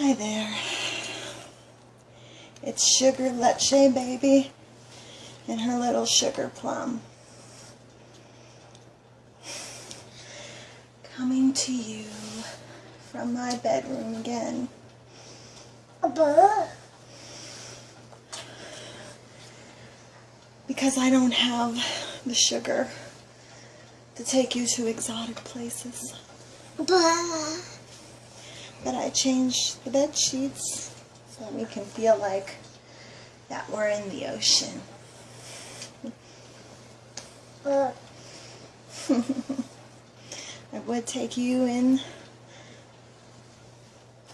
Hi there. It's Sugar Leche Baby and her little sugar plum. Coming to you from my bedroom again. Because I don't have the sugar to take you to exotic places. But I changed the bed sheets so that we can feel like that we're in the ocean. I would take you in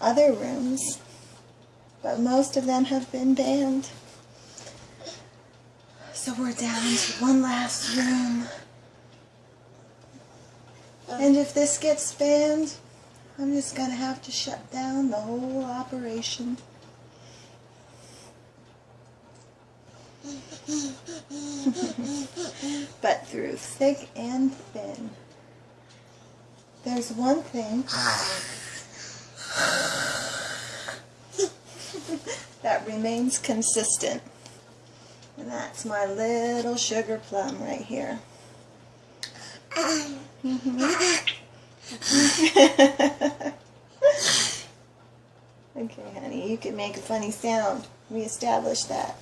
other rooms, but most of them have been banned. So we're down to one last room. And if this gets banned, I'm just going to have to shut down the whole operation. but through thick and thin, there's one thing that remains consistent. And that's my little sugar plum right here. Mm -hmm. okay, honey, you can make a funny sound. We established that.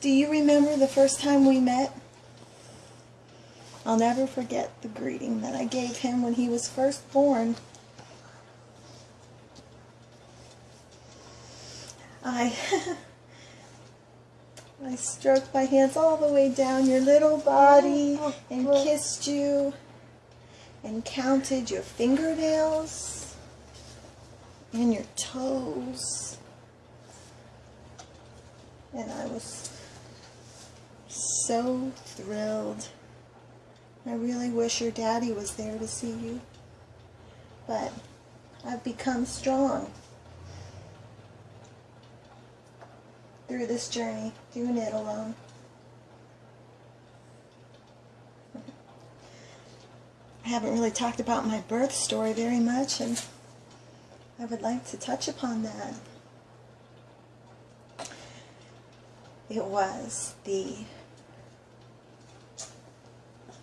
Do you remember the first time we met? I'll never forget the greeting that I gave him when he was first born. I I stroked my hands all the way down your little body oh, and oh. kissed you and counted your fingernails and your toes. And I was so thrilled. I really wish your daddy was there to see you. But I've become strong through this journey, doing it alone. Haven't really talked about my birth story very much, and I would like to touch upon that. It was the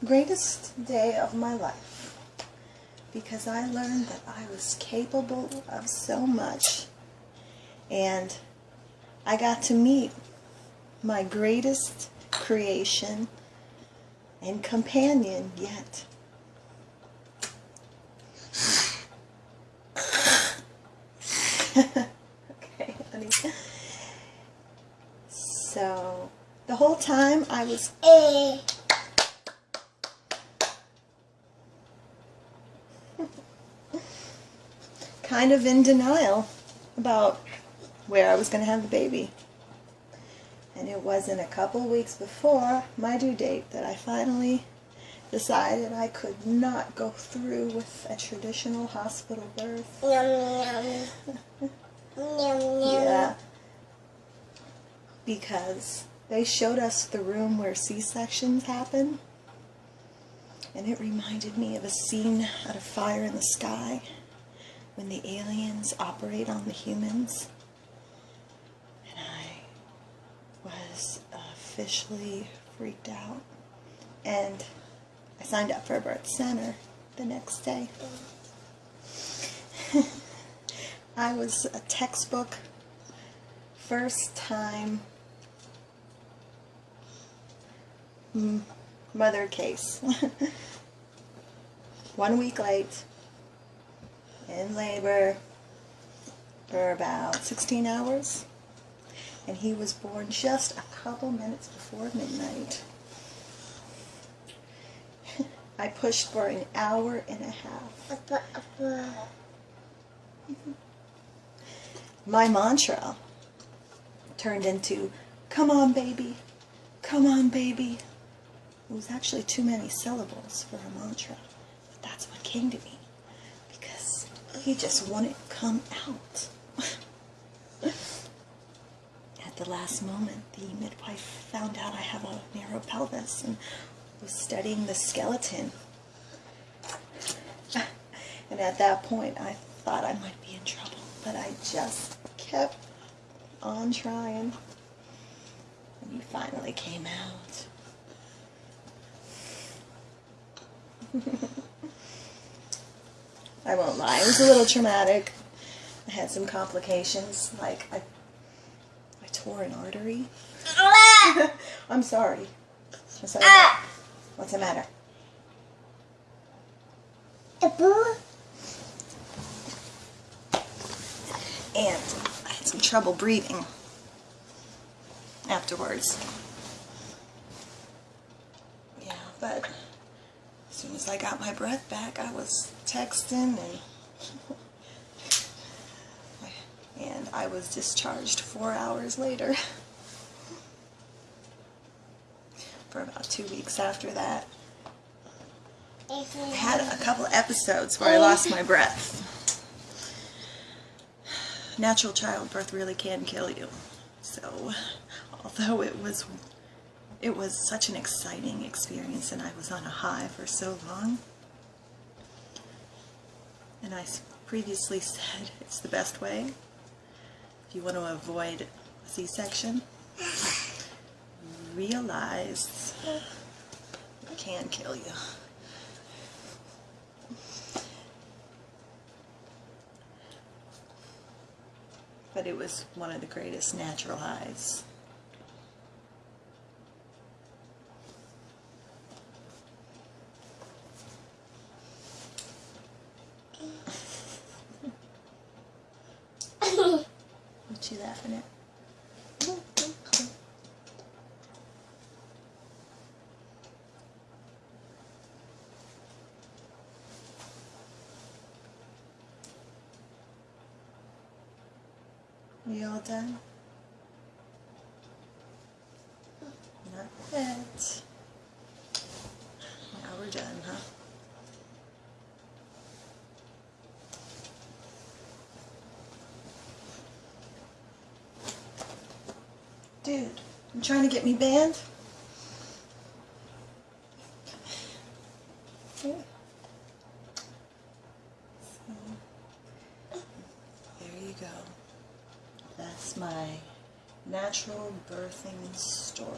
greatest day of my life because I learned that I was capable of so much and I got to meet my greatest creation and companion yet. okay, honey. So, the whole time I was... Eh. kind of in denial about where I was going to have the baby. And it wasn't a couple weeks before my due date that I finally decided I could not go through with a traditional hospital birth. Yum, yum. yum, yum. Yeah. Because they showed us the room where C-sections happen. And it reminded me of a scene out of Fire in the Sky when the aliens operate on the humans. And I was officially freaked out. And I signed up for a birth center the next day. I was a textbook first time mother case. One week late, in labor for about 16 hours, and he was born just a couple minutes before midnight. I pushed for an hour and a half. My mantra turned into, come on baby, come on baby. It was actually too many syllables for a mantra, but that's what came to me because he just to come out. At the last moment, the midwife found out I have a narrow pelvis and was studying the skeleton. And at that point, I thought I might be in trouble. But I just kept on trying. And he finally came out. I won't lie, it was a little traumatic. I had some complications, like I, I tore an artery. I'm sorry. I'm sorry. Ah! What's the matter? And I had some trouble breathing afterwards. Yeah, but as soon as I got my breath back, I was texting and and I was discharged four hours later. For about two weeks after that. Mm-hmm. I had a couple episodes where I oh. lost my breath. Natural childbirth really can kill you. So, although it was it was such an exciting experience and I was on a high for so long. And I previously said it's the best way if you want to avoid C-section. Realize it can kill you. But it was one of the greatest natural highs. What you laughing at? We all done? Not yet. Now we're done, huh? Dude, you trying to get me banned? Yeah. So, there you go. That's my natural birthing story.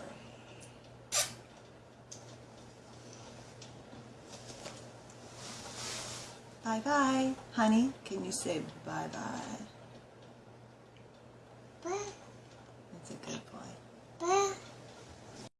Bye bye. Honey, can you say bye bye?